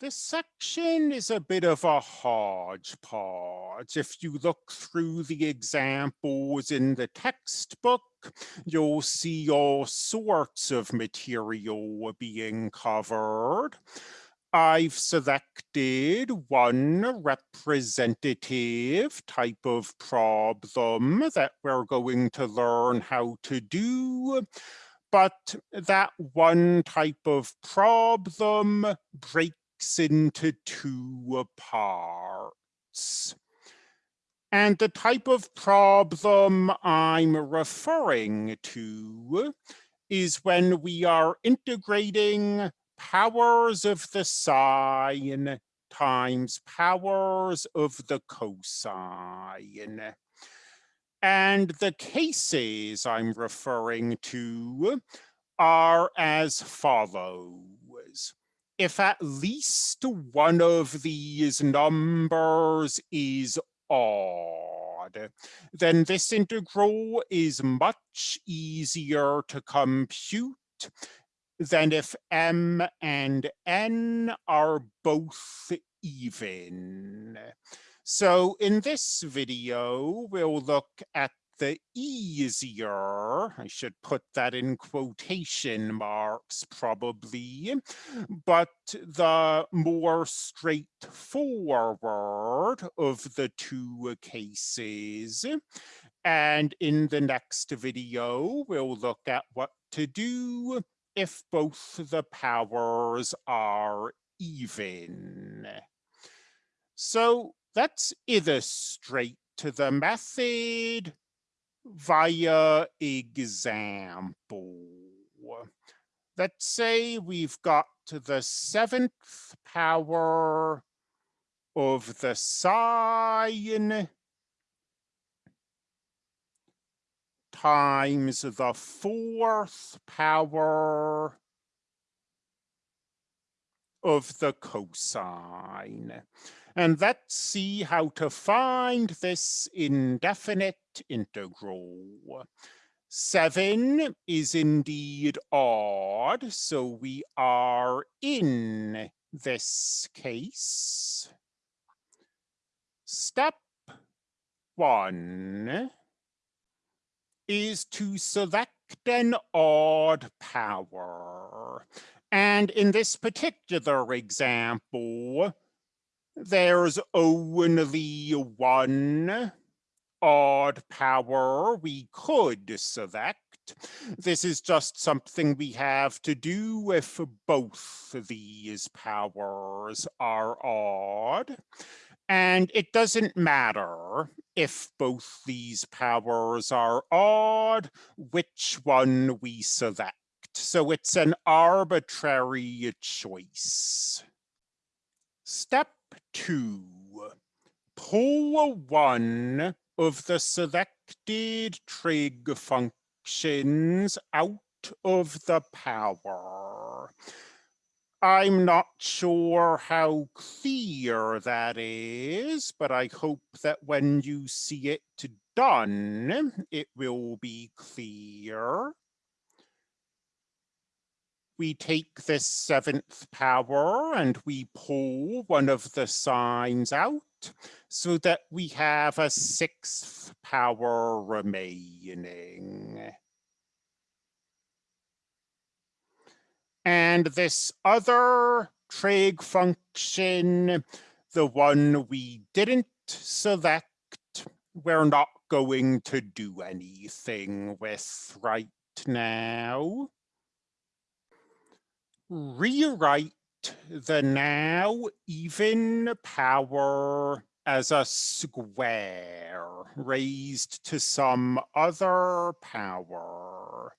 This section is a bit of a hodgepodge. If you look through the examples in the textbook, you'll see all sorts of material being covered. I've selected one representative type of problem that we're going to learn how to do but that one type of problem breaks into two parts. And the type of problem I'm referring to is when we are integrating powers of the sine times powers of the cosine. And the cases I'm referring to are as follows if at least one of these numbers is odd, then this integral is much easier to compute than if m and n are both even. So in this video, we'll look at the easier, I should put that in quotation marks probably, but the more straightforward of the two cases. And in the next video, we'll look at what to do if both the powers are even. So let's illustrate the method via example. Let's say we've got to the seventh power of the sine times the fourth power of the cosine. And let's see how to find this indefinite integral. Seven is indeed odd, so we are in this case. Step one is to select an odd power. And in this particular example, there's only one odd power we could select. This is just something we have to do if both these powers are odd. And it doesn't matter if both these powers are odd, which one we select. So it's an arbitrary choice. Step two, pull one of the selected trig functions out of the power. I'm not sure how clear that is, but I hope that when you see it done, it will be clear. We take this seventh power and we pull one of the sines out so that we have a sixth power remaining. And this other trig function, the one we didn't select, we're not going to do anything with right now. Rewrite the now even power as a square raised to some other power.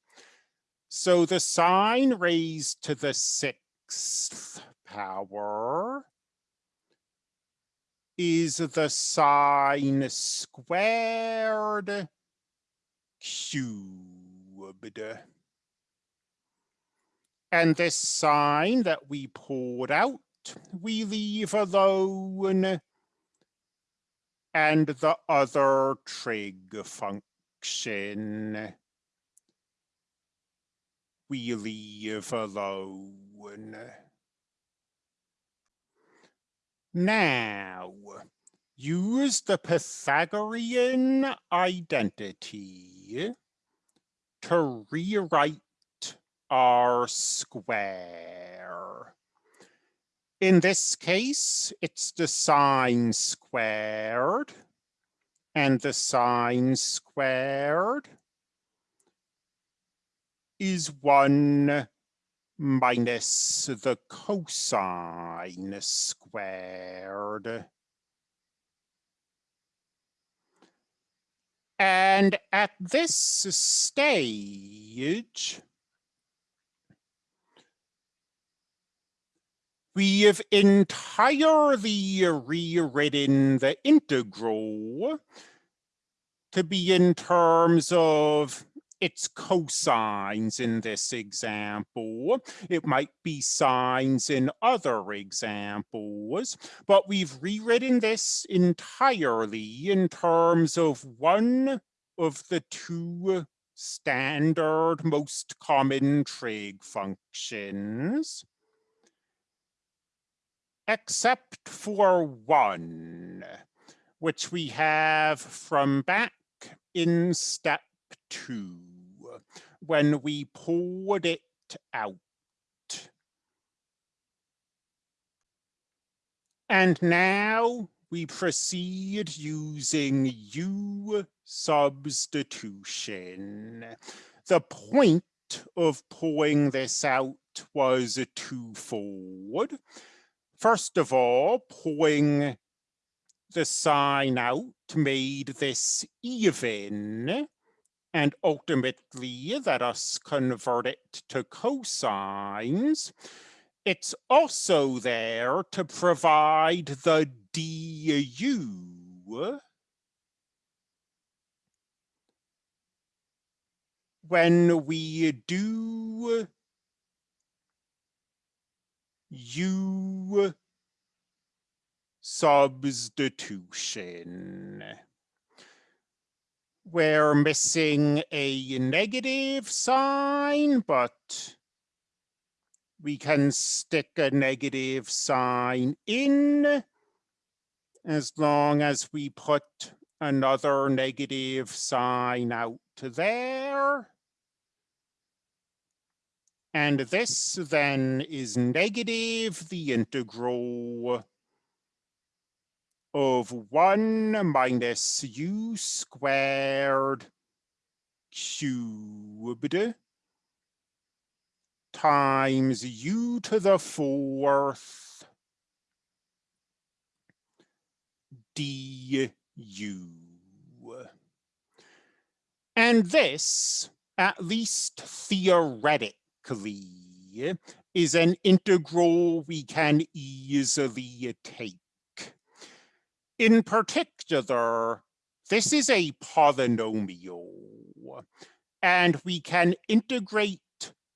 So the sine raised to the sixth power is the sine squared cubed. And this sine that we pulled out, we leave alone. And the other trig function, we leave alone. Now, use the Pythagorean identity to rewrite our square. In this case, it's the sine squared and the sine squared is 1 minus the cosine squared. And at this stage, we have entirely rewritten the integral to be in terms of its cosines in this example. It might be sines in other examples, but we've rewritten this entirely in terms of one of the two standard most common trig functions, except for one, which we have from back in step two when we poured it out. And now we proceed using U substitution. The point of pulling this out was twofold. First of all, pulling the sine out made this even and ultimately let us convert it to cosines. It's also there to provide the du when we do u substitution we're missing a negative sign, but we can stick a negative sign in as long as we put another negative sign out there. And this then is negative the integral of 1 minus u squared cubed times u to the fourth du. And this, at least theoretically, is an integral we can easily take. In particular, this is a polynomial, and we can integrate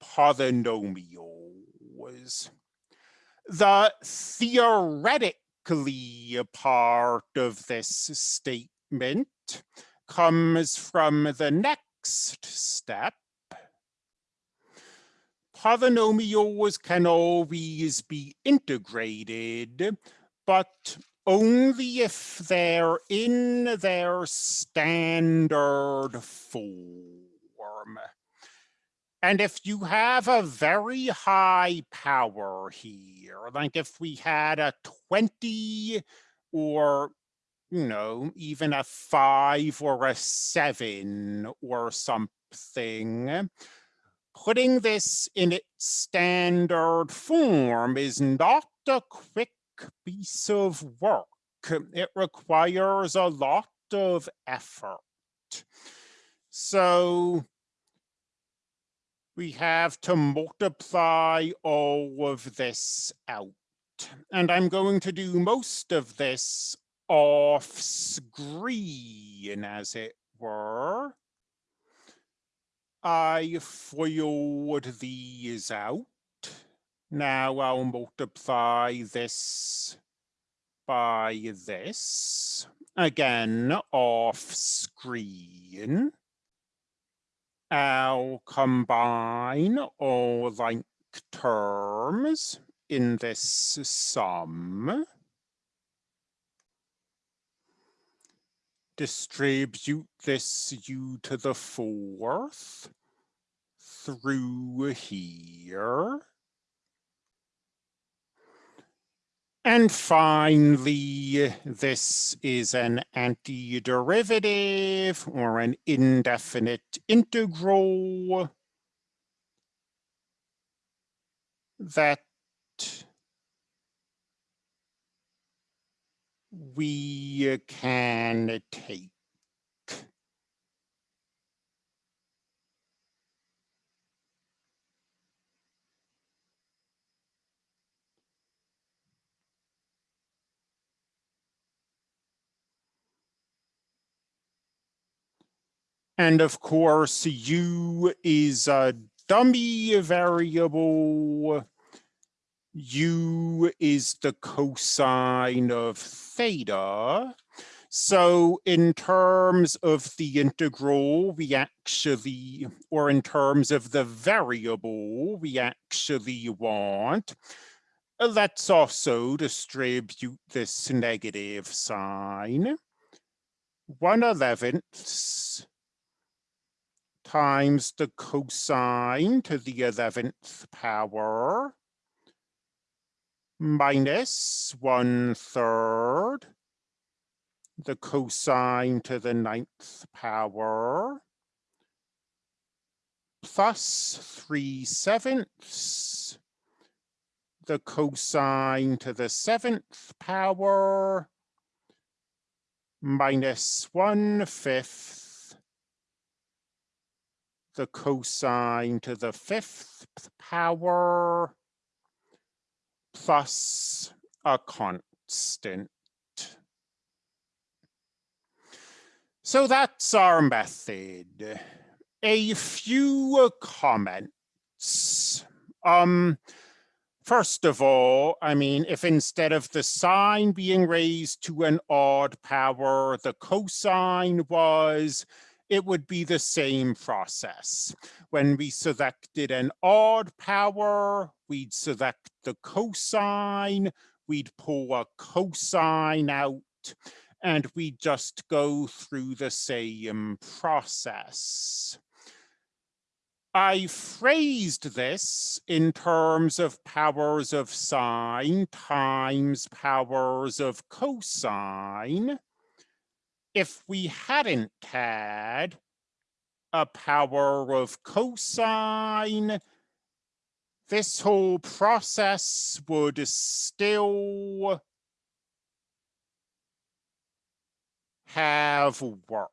polynomials. The theoretically part of this statement comes from the next step. Polynomials can always be integrated, but only if they're in their standard form. And if you have a very high power here, like if we had a 20 or, you know, even a five or a seven or something, putting this in its standard form is not a quick piece of work. It requires a lot of effort. So we have to multiply all of this out. And I'm going to do most of this off screen, as it were. I foiled these out. Now I'll multiply this by this. Again, off screen. I'll combine all like terms in this sum. Distribute this u to the fourth through here. And finally, this is an antiderivative or an indefinite integral that we can take. And of course, u is a dummy variable. U is the cosine of theta. So in terms of the integral, we actually, or in terms of the variable, we actually want, let's also distribute this negative sign. 1 eleventh times the cosine to the 11th power minus one third the cosine to the ninth power plus three sevenths the cosine to the seventh power minus one fifth the cosine to the fifth power plus a constant. So that's our method. A few comments. Um, first of all, I mean, if instead of the sine being raised to an odd power, the cosine was it would be the same process. When we selected an odd power, we'd select the cosine, we'd pull a cosine out, and we just go through the same process. I phrased this in terms of powers of sine times powers of cosine if we hadn't had a power of cosine, this whole process would still have worked.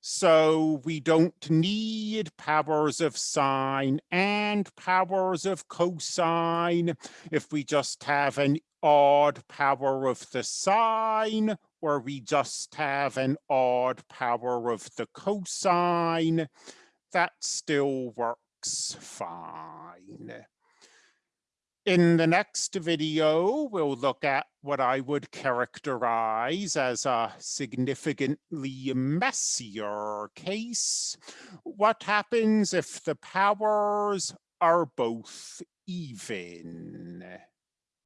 So we don't need powers of sine and powers of cosine if we just have an odd power of the sine or we just have an odd power of the cosine, that still works fine. In the next video, we'll look at what I would characterize as a significantly messier case. What happens if the powers are both even?